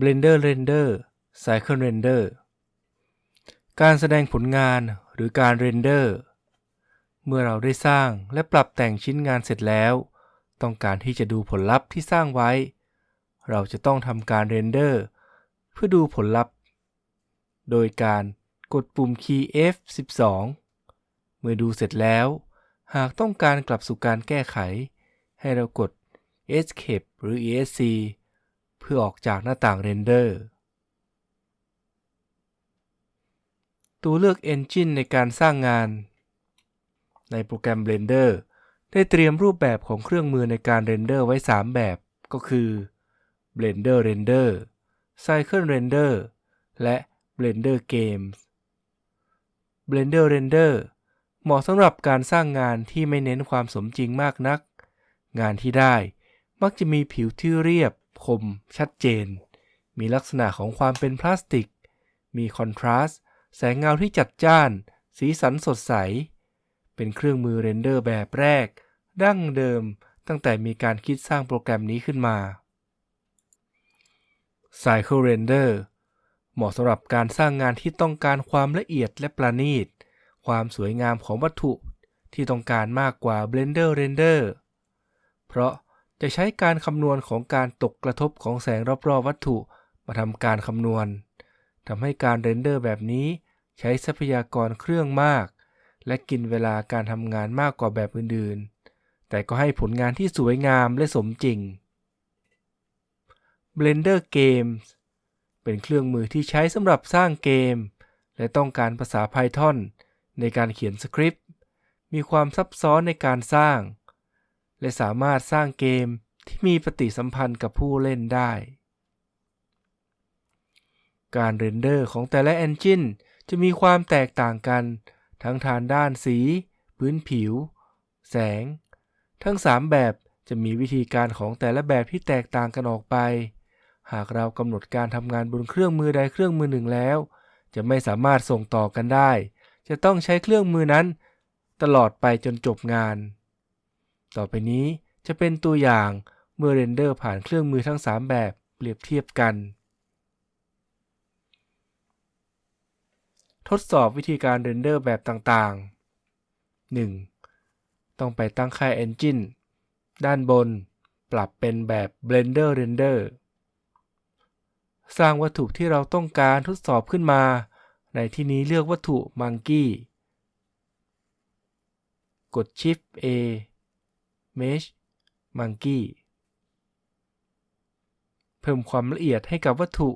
Blender Render Cycle Render การแสดงผลงาน หรือการ render เมื่อเราได้สร้างและปรับแต่งชิ้นงานเสร็จแล้ว ต้องการที่จะดูผลลัพธ์ที่สร้างไว้ เราจะต้องทำการ render เพื่อดูผลลัพธ์ โดยการกดปุ่ม key F12 เมื่อดูเสร็จแล้ว หากต้องการกลับสู่การแก้ไข ให้เรากด Escape หรือ ESC เพื่อออกจากหน้าต่าง render ตัวเลือก Engine ในการสร้างงาน ในโปรแกรม Blender ได้เตรียมรูปแบบของเครื่องมือในการ render ไว้ 3 แบบ ก็คือ Blender Render Cycle Render และ Blender Games Blender Render เหมาะสำหรับการสร้างงานที่ไม่เน้นความสมจริงมากนัก งานที่ได้มักจะมีผิวที่เรียบ คม ชัดเจน มีลักษณะของความเป็นพลาสติก มีคอนทราสต์ แสงเงาที่จัดจ้าน สีสันสดใส เป็นเครื่องมือเรนเดอร์แบบแรก ดั้งเดิมตั้งแต่มีการคิดสร้างโปรแกรมนี้ขึ้นมา Cycle Render เหมาะสำหรับการสร้างงานที่ต้องการความละเอียดและประณีต ความสวยงามของวัตถุที่ต้องการมากกว่า Blender Render เพราะจะใช้การคำนวณของการตกกระทบของแสงรอบๆวัตถุมาทำการคำนวณ ทำให้การเรนเดอร์แบบนี้ใช้ทรัพยากรเครื่องมาก และกินเวลาการทำงานมากกว่าแบบอื่นๆ แต่ก็ให้ผลงานที่สวยงามและสมจริง Blender Games เป็นเครื่องมือที่ใช้สำหรับสร้างเกม และต้องการภาษา Python ในการเขียนสคริปต์ มีความซับซ้อนในการสร้าง และสามารถสร้างเกมที่มีปฏิสัมพันธ์กับผู้เล่นได้ การ render ของแต่ละ engine จะมีความแตกต่างกัน ทั้งทางด้านสี พื้นผิว แสง ทั้ง 3 แบบจะมีวิธีการของแต่ละแบบที่แตกต่างกันออกไป หากเรากำหนดการทำงานบนเครื่องมือใดเครื่องมือหนึ่งแล้ว จะไม่สามารถส่งต่อกันได้ จะต้องใช้เครื่องมือนั้น ตลอดไปจนจบงาน ต่อไปนี้จะเป็นตัวอย่างเมื่อ render ผ่านเครื่องมือทั้ง 3 แบบเปรียบเทียบกัน ทดสอบวิธีการ render แบบต่างๆ 1. ต้องไปตั้งค่า Engine ด้านบน ปรับเป็นแบบ Blender Render สร้างวัตถุที่เราต้องการทดสอบขึ้นมา ในที่นี้เลือกวัตถุ Monkey กด Shift A Mesh Monkey เพิ่มความละเอียดให้กับวัตถุ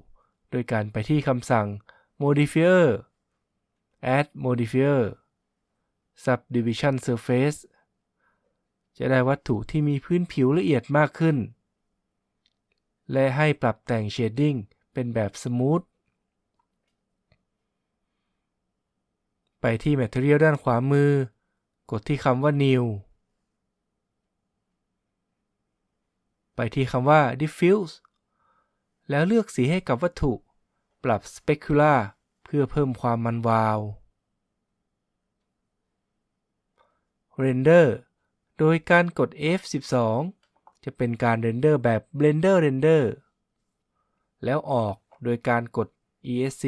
โดยการไปที่คำสั่ง Modifier Add Modifier Subdivision Surface จะได้วัตถุที่มีพื้นผิวละเอียดมากขึ้น และให้ปรับแต่ง Shading เป็นแบบ Smooth ไปที่ Material ด้านขวามือ กดที่คำว่า New ไปที่คำว่า diffuse แล้วเลือกสีให้กับวัตถุ ปรับ specular เพื่อเพิ่มความมันวาว render โดยการกด F12 จะเป็นการ render แบบ Blender Render แล้วออกโดยการกด ESC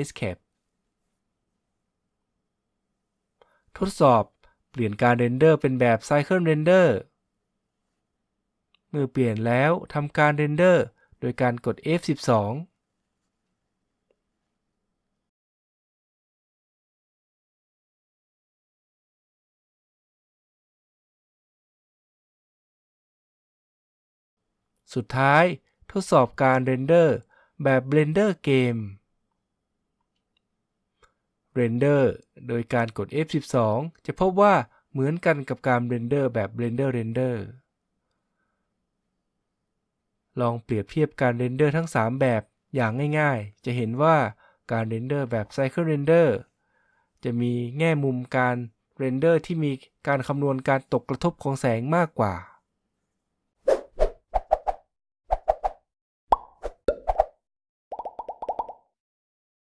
Escape ทดสอบเปลี่ยนการ render เป็นแบบ Cycle Render เมื่อเปลี่ยนแล้วทำการ render โดยการกด F12 สุดท้ายทดสอบการ render แบบ Blender Game render โดยการกด F12 จะพบว่าเหมือนกันกับการ render แบบ Blender Render ลองเปรียบเทียบการ render ทั้ง 3 แบบอย่างง่ายๆ จะเห็นว่าการ render แบบ Cycles Render จะมีแง่มุมการ render ที่มีการคำนวณการตกกระทบของแสงมากกว่า